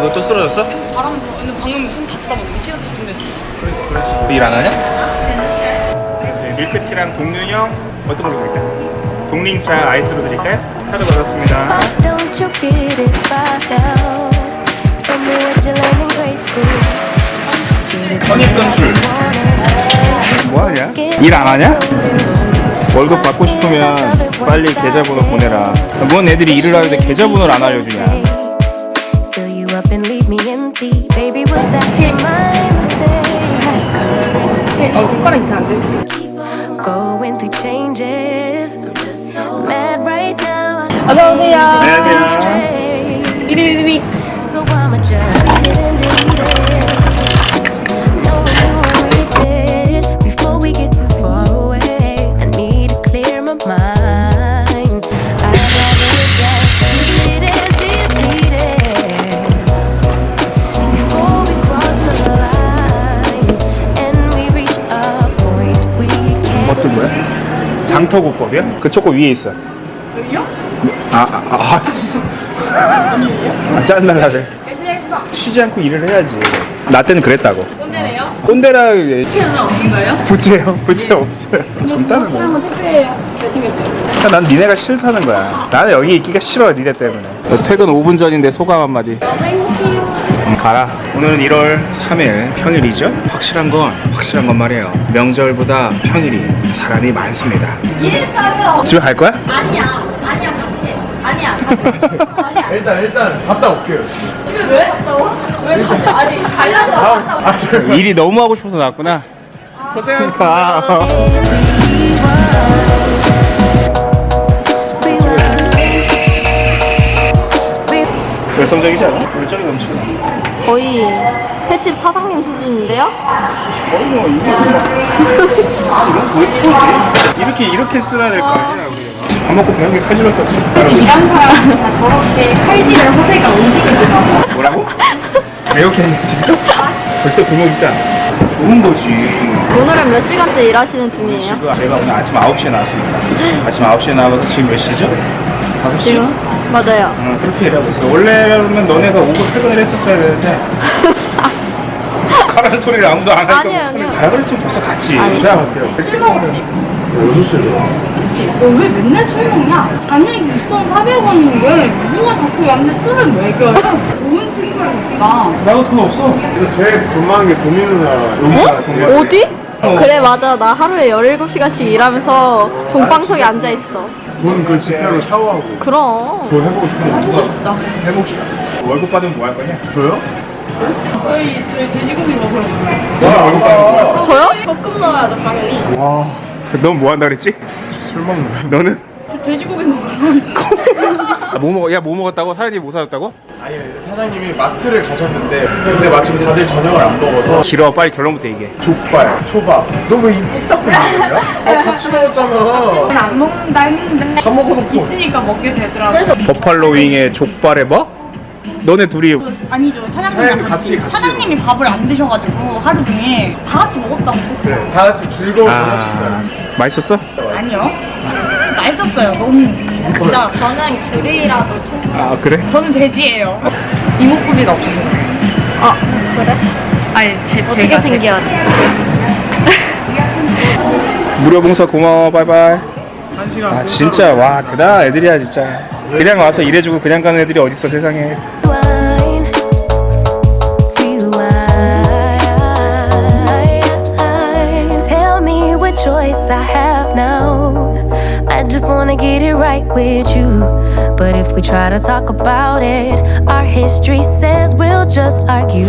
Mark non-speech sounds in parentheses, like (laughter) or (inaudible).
이거 또 쓰러졌어? 잘하면서 근데 방금 손 다치다 보니 시간 집중됐어. 일안 하냐? 네, 밀크티랑 동균형 어떤 걸로 드릴까요? 동링차 아이스로 드릴까요? 카드 받았습니다. Why don't you get it by now? Tell me what you learned in grade school. Get it 선입 선출. 뭐하냐? 일 안 하냐? 월급 받고 싶으면 빨리 계좌번호 보내라. 뭔 애들이 일을 하는데 계좌번호를 안 알려주냐? Fill you up and leave me empty. Baby, was that my mistake? 어, 손가락 이렇게 안 돼. Keep on going through changes. I'm just so mad right now. 어서오세요. 안녕하세요. Straight. 삐리리리. So I'ma just 장터국법이야? 그 초코 위에 있어. 여기요? 아, 아, 아, 아, 씨. 아 짠날라래. 열심히 하겠습니다. 쉬지 않고 일을 해야지. 나 때는 그랬다고. 꼰대래요? 꼰대라 최연은 없는가요? 부채요? 부채 없어요. 젊다는 확실한 거. 건 택배 잘생겼어요. 난 니네가 싫다는 거야. 나는 여기 있기가 싫어, 니네 때문에. 퇴근 5분 전인데 소감 한마디. 너무 행복해요. 음, 가라. 오늘은 1월 3일 평일이죠? 확실한 건 확실한 건 말이에요. 명절보다 평일이 사람이 많습니다. 이해했다며? 집에 갈 거야? 아니야. 아니야, 같이 해. 아니야. (laughs) 아니야. 일단 일단 갔다 올게요 지금. 집에 왜 갔다 와? 왜 가냐? 아니, 가려고 갔다 와. 아, 저- 일이 너무 하고 싶어서 나왔구나. 고생했어. 열성적이지 않아? 열정이 넘치나? 거의 횟집 사장님 수준인데요? 거의 뭐 이게 뭐 이건 뭐 예쁘지? 이렇게 이렇게 써야 될거 아니야 우리가 밥 먹고 배운 게 칼질밖에 없어 일하는 사람은 다 저렇게 칼질을 허세가 움직이더라고. 뭐라고? 이렇게 했네 지금? 절대 굶어 있지 않아 좋은 거지 오늘은 몇 시간째 일하시는 중이에요? 지금 내가 오늘 아침 9시에 나왔습니다 아침 9시에 나와서 지금 몇 시죠? 5시? 지금? 맞아요. 응 그렇게 일하고 있어 원래라면 너네가 오고 퇴근을 했었어야 되는데 가라는 소리를 아무도 안 하니까 아니에요, 아니에요. 가라 그랬으면 벌써 갔지 아니. 제가 갈게요. 술 먹었지? 여섯 시로. 그치? 너 왜 맨날 술 먹냐? 단액이 2,400원인데 누가 자꾸 얌체 술을 먹여요? 좋은 우리가. 나도 돈 없어. 그래서 제일 돈 많은 게 도미 누나 여기 있잖아. 돈 많은 게. 어디? 어. 그래 맞아 나 하루에 17시간씩 일하면서 동방석에 앉아있어 돈 그 지폐로 샤워하고. 그럼 그거 해보고 싶어. 해보고 싶다 월급 받으면 뭐 할 거냐? 저요? 저희, 저희 돼지고기 먹으러 가요. 너는 월급 받는 거야? 저요? 볶음 넣어야죠 당연히 와. 넌 뭐 한다 그랬지? 술 먹는 거야? 너는? 저 돼지고기 먹으러 아, 뭐 먹어? 야뭐 먹었다고? 사장님 뭐 사줬다고? 아니 사장님이 마트를 가셨는데 근데 마침 다들 저녁을 안 먹어서 길어 빨리 결론부터 얘기해 족발, 초밥. 너 왜입꾹 닫고 있는 거야? 아 같이 먹었잖아. 저는 안 먹는다 했는데 다 먹어놓고. 있으니까 먹게 되더라고요. 버팔로 윙에 족발에 뭐? 너네 둘이 아니죠 사장님이랑 사장님 같이, 같이 사장님이 밥을 안 드셔가지고 하루 종일 다 같이 먹었다고 그래. 다 같이 즐거운 저녁 아 식사였어. 맛있었어? 아니요 맛있었어요. 너무 진짜 저는 귤이라도 충분히 아 그래? 저는 돼지예요. 이목구비가 없어서. 아. 그래? 아니 제, 어떻게 제가 생겼 무료 봉사 고마워. 바이바이. 한 시간. 아 진짜. 와 대단한 애들이야 진짜. 그냥 와서 일해주고 그냥 가는 애들이 어딨어 세상에 just wanna get it right with you. But if we try to talk about it, our history says we'll just argue.